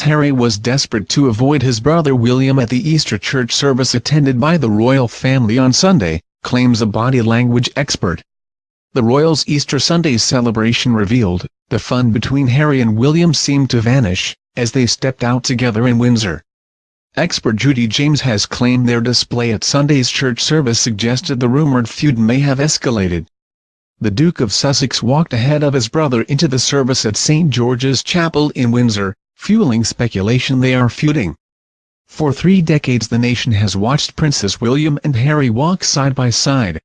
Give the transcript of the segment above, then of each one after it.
Harry was desperate to avoid his brother William at the Easter church service attended by the royal family on Sunday, claims a body language expert. The royals' Easter Sunday celebration revealed, the fun between Harry and William seemed to vanish, as they stepped out together in Windsor. Expert Judy James has claimed their display at Sunday's church service suggested the rumored feud may have escalated. The Duke of Sussex walked ahead of his brother into the service at St George's Chapel in Windsor, fueling speculation they are feuding. For three decades the nation has watched Princes William and Harry walk side by side.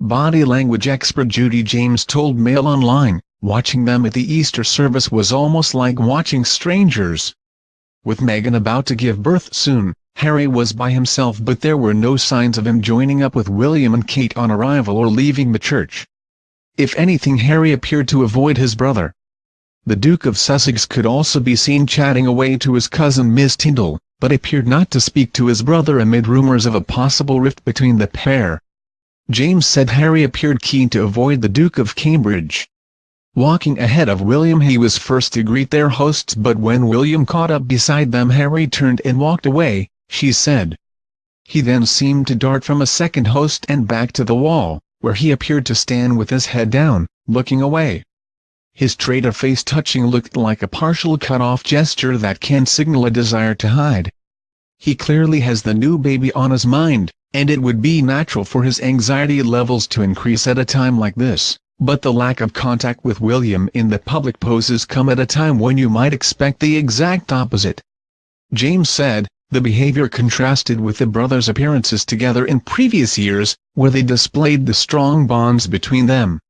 Body language expert Judy James told Mail Online, watching them at the Easter service was almost like watching strangers. With Meghan about to give birth soon, Harry was by himself but there were no signs of him joining up with William and Kate on arrival or leaving the church. If anything Harry appeared to avoid his brother. The Duke of Sussex could also be seen chatting away to his cousin Miss Tindall, but appeared not to speak to his brother amid rumours of a possible rift between the pair. James said Harry appeared keen to avoid the Duke of Cambridge. Walking ahead of William he was first to greet their hosts but when William caught up beside them Harry turned and walked away, she said. He then seemed to dart from a second host and back to the wall, where he appeared to stand with his head down, looking away. His traitor face touching looked like a partial cut-off gesture that can signal a desire to hide. He clearly has the new baby on his mind, and it would be natural for his anxiety levels to increase at a time like this, but the lack of contact with William in the public poses come at a time when you might expect the exact opposite. James said, the behavior contrasted with the brothers' appearances together in previous years, where they displayed the strong bonds between them.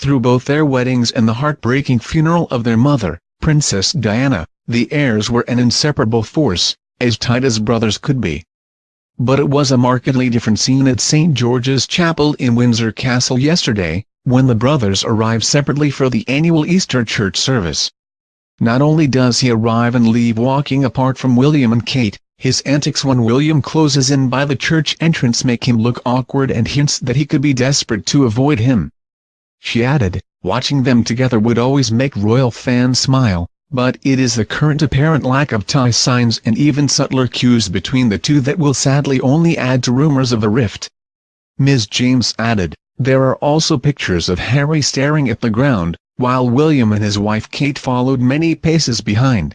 Through both their weddings and the heartbreaking funeral of their mother, Princess Diana, the heirs were an inseparable force, as tight as brothers could be. But it was a markedly different scene at St. George's Chapel in Windsor Castle yesterday, when the brothers arrived separately for the annual Easter church service. Not only does he arrive and leave walking apart from William and Kate, his antics when William closes in by the church entrance make him look awkward and hints that he could be desperate to avoid him. She added, watching them together would always make royal fans smile, but it is the current apparent lack of tie signs and even subtler cues between the two that will sadly only add to rumors of a rift. Ms. James added, there are also pictures of Harry staring at the ground, while William and his wife Kate followed many paces behind.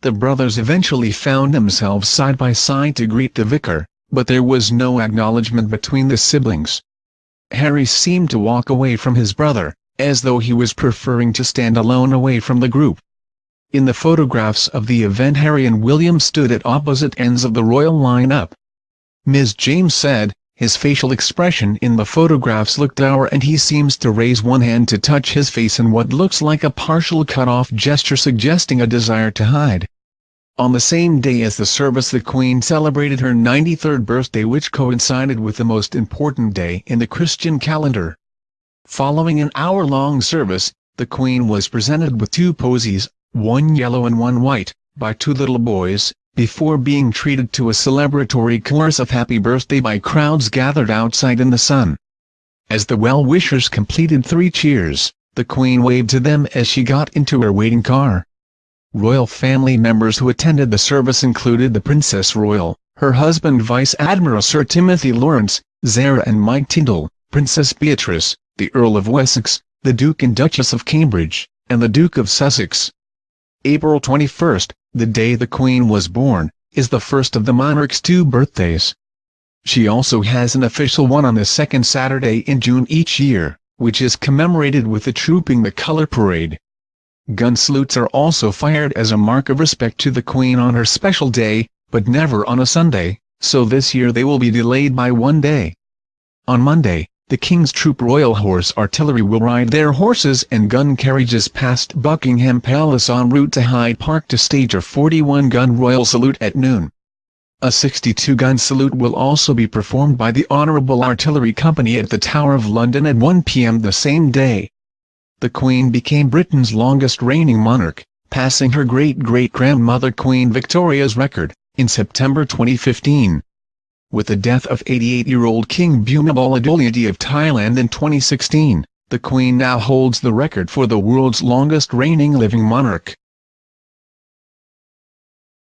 The brothers eventually found themselves side by side to greet the vicar, but there was no acknowledgement between the siblings. Harry seemed to walk away from his brother, as though he was preferring to stand alone away from the group. In the photographs of the event Harry and William stood at opposite ends of the royal lineup. Ms. James said, his facial expression in the photographs looked dour and he seems to raise one hand to touch his face in what looks like a partial cut-off gesture suggesting a desire to hide. On the same day as the service the Queen celebrated her 93rd birthday which coincided with the most important day in the Christian calendar. Following an hour-long service, the Queen was presented with two posies, one yellow and one white, by two little boys, before being treated to a celebratory chorus of happy birthday by crowds gathered outside in the sun. As the well-wishers completed three cheers, the Queen waved to them as she got into her waiting car. Royal family members who attended the service included the Princess Royal, her husband Vice Admiral Sir Timothy Lawrence, Zara and Mike Tindall, Princess Beatrice, the Earl of Wessex, the Duke and Duchess of Cambridge, and the Duke of Sussex. April 21, the day the Queen was born, is the first of the monarch's two birthdays. She also has an official one on the second Saturday in June each year, which is commemorated with the Trooping the Colour Parade. Gun salutes are also fired as a mark of respect to the Queen on her special day, but never on a Sunday, so this year they will be delayed by one day. On Monday, the King's Troop Royal Horse Artillery will ride their horses and gun carriages past Buckingham Palace en route to Hyde Park to stage a 41-gun Royal Salute at noon. A 62-gun salute will also be performed by the Honourable Artillery Company at the Tower of London at 1 p.m. the same day the Queen became Britain's longest reigning monarch, passing her great-great-grandmother Queen Victoria's record, in September 2015. With the death of 88-year-old King Bhumibol of Thailand in 2016, the Queen now holds the record for the world's longest reigning living monarch.